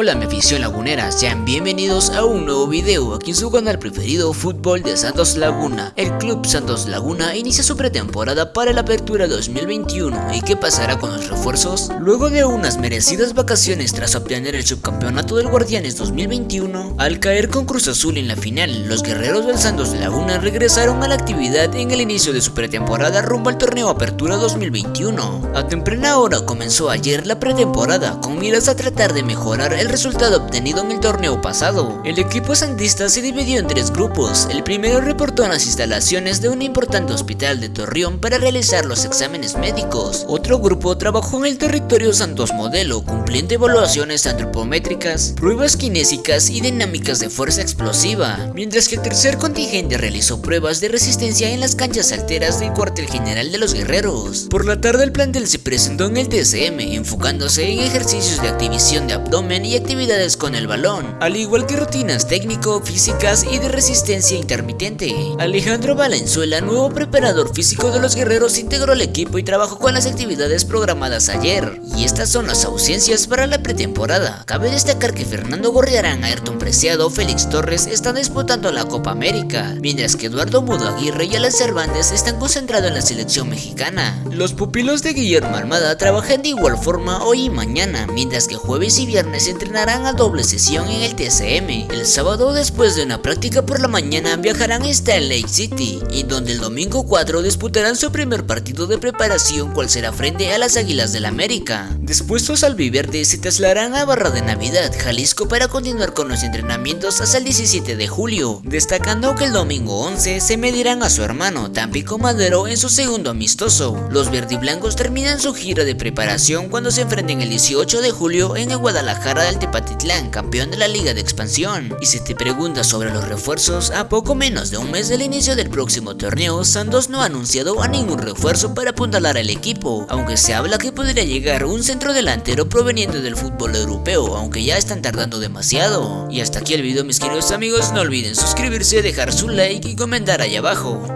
Hola mi afición lagunera, sean bienvenidos a un nuevo video aquí en su canal preferido Fútbol de Santos Laguna. El club Santos Laguna inicia su pretemporada para la apertura 2021 y qué pasará con los refuerzos? Luego de unas merecidas vacaciones tras obtener el subcampeonato del Guardianes 2021, al caer con Cruz Azul en la final, los guerreros del Santos Laguna regresaron a la actividad en el inicio de su pretemporada rumbo al torneo Apertura 2021. A temprana hora comenzó ayer la pretemporada con miras a tratar de mejorar el resultado obtenido en el torneo pasado. El equipo sandista se dividió en tres grupos. El primero reportó en las instalaciones de un importante hospital de Torreón para realizar los exámenes médicos. Otro grupo trabajó en el territorio Santos Modelo, cumpliendo evaluaciones antropométricas, pruebas kinésicas y dinámicas de fuerza explosiva, mientras que el tercer contingente realizó pruebas de resistencia en las canchas alteras del cuartel general de los guerreros. Por la tarde el plantel se presentó en el TCM, enfocándose en ejercicios de activación de abdomen y actividades con el balón, al igual que rutinas técnico, físicas y de resistencia intermitente. Alejandro Valenzuela, nuevo preparador físico de los guerreros, integró el equipo y trabajó con las actividades programadas ayer. Y estas son las ausencias para la pretemporada. Cabe destacar que Fernando Gorriarán, Ayrton Preciado, Félix Torres están disputando la Copa América, mientras que Eduardo Mudo Aguirre y Alan Cervantes están concentrados en la selección mexicana. Los pupilos de Guillermo Armada trabajan de igual forma hoy y mañana, mientras que jueves y viernes entrenarán a doble sesión en el TCM. El sábado después de una práctica por la mañana viajarán hasta Lake City, y donde el domingo 4 disputarán su primer partido de preparación cual será frente a las Águilas del la América. Después los albiverdes se trasladarán a Barra de Navidad, Jalisco para continuar con los entrenamientos hasta el 17 de julio, destacando que el domingo 11 se medirán a su hermano Tampico Madero en su segundo amistoso. Los verdiblancos terminan su gira de preparación cuando se enfrenten el 18 de julio en Guadalajara del Tepatitlán, campeón de la Liga de Expansión. Y si te preguntas sobre los refuerzos, a poco menos de un mes del inicio del próximo torneo, Santos no ha anunciado a ningún refuerzo para apuntalar al equipo, aunque se habla que podría llegar un centro delantero proveniente del fútbol europeo, aunque ya están tardando demasiado. Y hasta aquí el video mis queridos amigos, no olviden suscribirse, dejar su like y comentar ahí abajo.